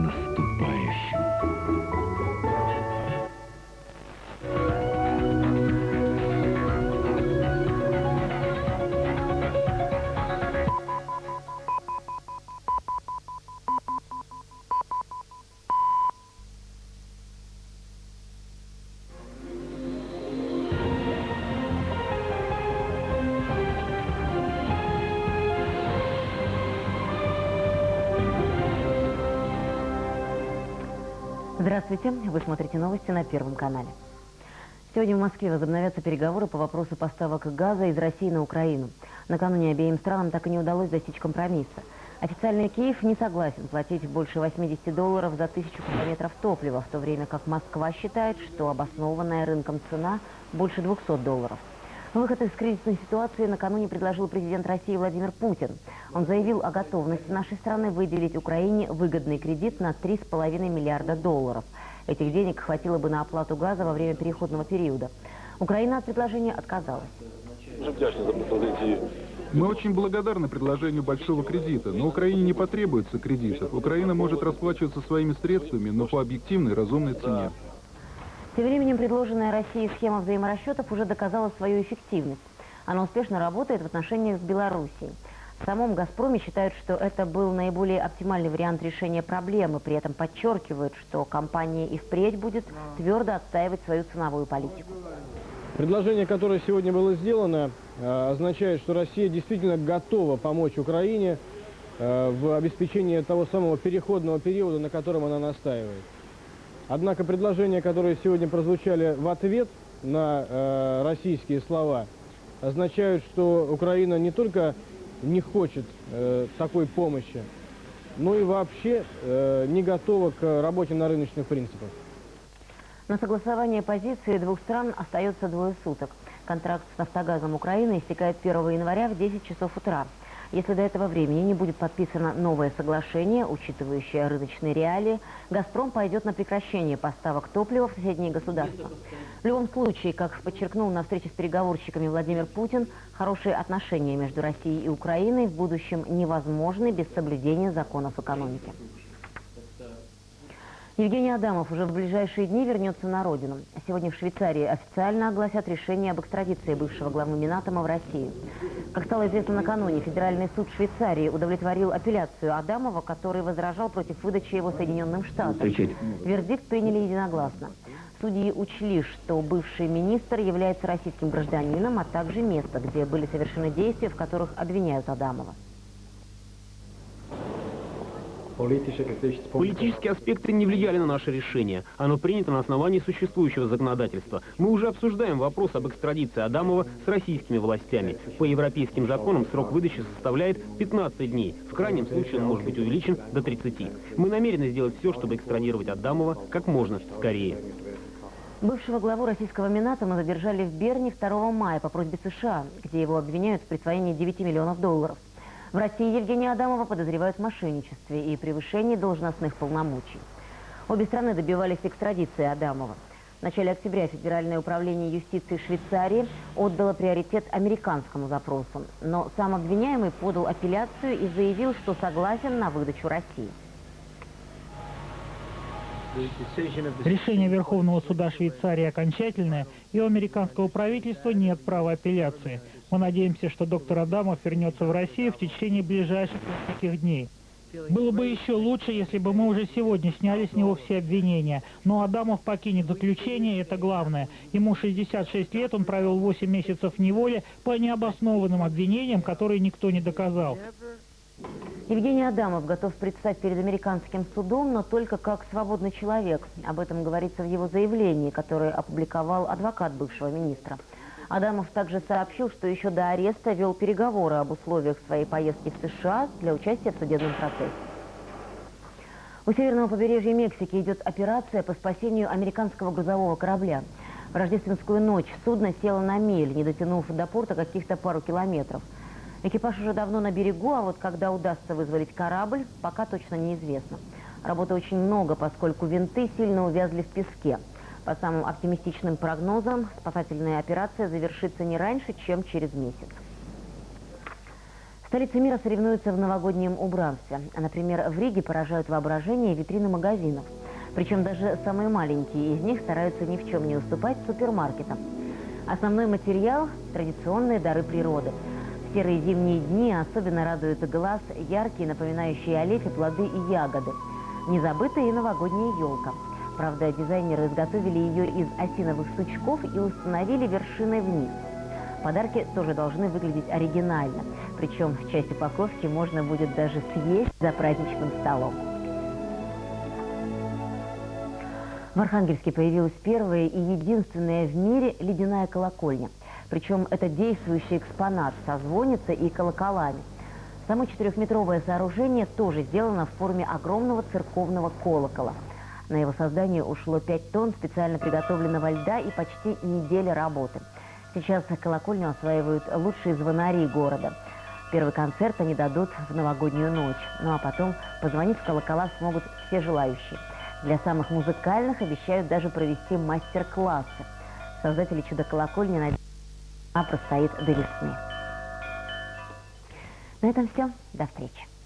наступающим. Здравствуйте, вы смотрите новости на Первом канале. Сегодня в Москве возобновятся переговоры по вопросу поставок газа из России на Украину. Накануне обеим странам так и не удалось достичь компромисса. Официальный Киев не согласен платить больше 80 долларов за тысячу километров топлива, в то время как Москва считает, что обоснованная рынком цена больше 200 долларов. Выход из кризисной ситуации накануне предложил президент России Владимир Путин. Он заявил о готовности нашей страны выделить Украине выгодный кредит на 3,5 миллиарда долларов. Этих денег хватило бы на оплату газа во время переходного периода. Украина от предложения отказалась. Мы очень благодарны предложению большого кредита, но Украине не потребуется кредитов. Украина может расплачиваться своими средствами, но по объективной разумной цене. Тем временем предложенная Россией схема взаиморасчетов уже доказала свою эффективность. Она успешно работает в отношениях с Белоруссией. В самом «Газпроме» считают, что это был наиболее оптимальный вариант решения проблемы, при этом подчеркивают, что компания и впредь будет твердо отстаивать свою ценовую политику. Предложение, которое сегодня было сделано, э, означает, что Россия действительно готова помочь Украине э, в обеспечении того самого переходного периода, на котором она настаивает. Однако предложения, которые сегодня прозвучали в ответ на э, российские слова, означают, что Украина не только не хочет э, такой помощи, но и вообще э, не готова к работе на рыночных принципах. На согласование позиции двух стран остается двое суток. Контракт с «Нафтогазом Украины» истекает 1 января в 10 часов утра. Если до этого времени не будет подписано новое соглашение, учитывающее рыночные реалии, «Газпром» пойдет на прекращение поставок топлива в соседние государства. В любом случае, как подчеркнул на встрече с переговорщиками Владимир Путин, хорошие отношения между Россией и Украиной в будущем невозможны без соблюдения законов экономики. Евгений Адамов уже в ближайшие дни вернется на родину. Сегодня в Швейцарии официально огласят решение об экстрадиции бывшего главы Минатома в Россию. Как стало известно накануне, Федеральный суд Швейцарии удовлетворил апелляцию Адамова, который возражал против выдачи его Соединенным Штатам. Вердикт приняли единогласно. Судьи учли, что бывший министр является российским гражданином, а также место, где были совершены действия, в которых обвиняют Адамова. Политические аспекты не влияли на наше решение. Оно принято на основании существующего законодательства. Мы уже обсуждаем вопрос об экстрадиции Адамова с российскими властями. По европейским законам срок выдачи составляет 15 дней. В крайнем случае он может быть увеличен до 30. Мы намерены сделать все, чтобы экстрадировать Адамова как можно скорее. Бывшего главу российского Минатома задержали в Берне 2 мая по просьбе США, где его обвиняют в присвоении 9 миллионов долларов. В России Евгения Адамова подозревают в мошенничестве и превышении должностных полномочий. Обе страны добивались экстрадиции Адамова. В начале октября Федеральное управление юстиции Швейцарии отдало приоритет американскому запросу. Но сам обвиняемый подал апелляцию и заявил, что согласен на выдачу России. Решение Верховного суда Швейцарии окончательное, и у американского правительства нет права апелляции. Мы надеемся, что доктор Адамов вернется в Россию в течение ближайших нескольких дней. Было бы еще лучше, если бы мы уже сегодня сняли с него все обвинения. Но Адамов покинет заключение, это главное. Ему 66 лет, он провел 8 месяцев в неволе по необоснованным обвинениям, которые никто не доказал. Евгений Адамов готов предстать перед американским судом, но только как свободный человек. Об этом говорится в его заявлении, которое опубликовал адвокат бывшего министра. Адамов также сообщил, что еще до ареста вел переговоры об условиях своей поездки в США для участия в судебном процессе. У северного побережья Мексики идет операция по спасению американского грузового корабля. В рождественскую ночь судно село на мель, не дотянув до порта каких-то пару километров. Экипаж уже давно на берегу, а вот когда удастся вызволить корабль, пока точно неизвестно. Работы очень много, поскольку винты сильно увязли в песке. По самым оптимистичным прогнозам, спасательная операция завершится не раньше, чем через месяц. Столицы мира соревнуются в новогоднем убранстве. Например, в Риге поражают воображение витрины магазинов. Причем даже самые маленькие из них стараются ни в чем не уступать супермаркетам. Основной материал – традиционные дары природы. В серые зимние дни особенно радуют глаз яркие, напоминающие о плоды и ягоды. Не забыта и новогодняя елка – Правда, дизайнеры изготовили ее из осиновых сучков и установили вершиной вниз. Подарки тоже должны выглядеть оригинально. Причем часть упаковки можно будет даже съесть за праздничным столом. В Архангельске появилась первая и единственная в мире ледяная колокольня. Причем это действующий экспонат со звонницей и колоколами. Само четырехметровое сооружение тоже сделано в форме огромного церковного колокола. На его создание ушло 5 тонн специально приготовленного льда и почти неделя работы. Сейчас колокольню осваивают лучшие звонари города. Первый концерт они дадут в новогоднюю ночь. Ну а потом позвонить в колокола смогут все желающие. Для самых музыкальных обещают даже провести мастер-классы. Создатели чудо-колокольни надеются, она простоит до весны. На этом все. До встречи.